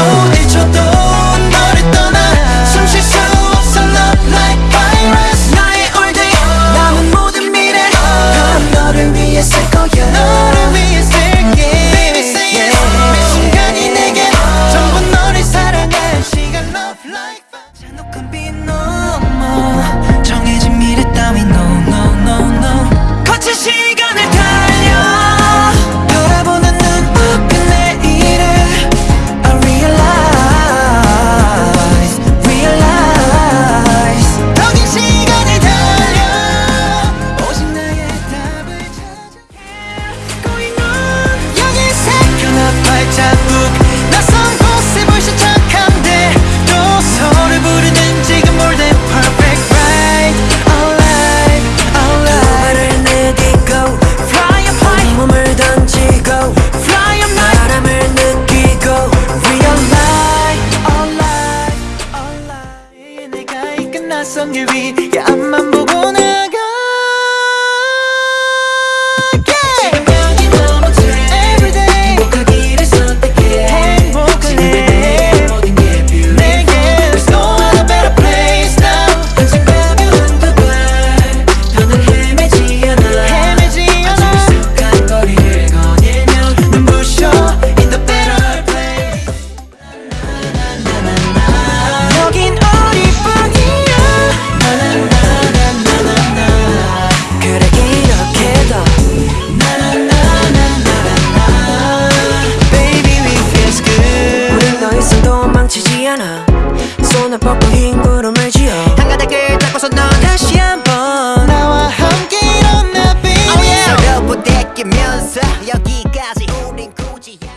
모든 나선 길 위야 앞만 보고 나가. 않아. 손을 뻗고 흰 구름을 지어. 한가닥을 닦고서 넌 다시 한번. 나와 함께 이런 나비 oh yeah. 서로 부대끼면서 여기까지 우린 굳이 안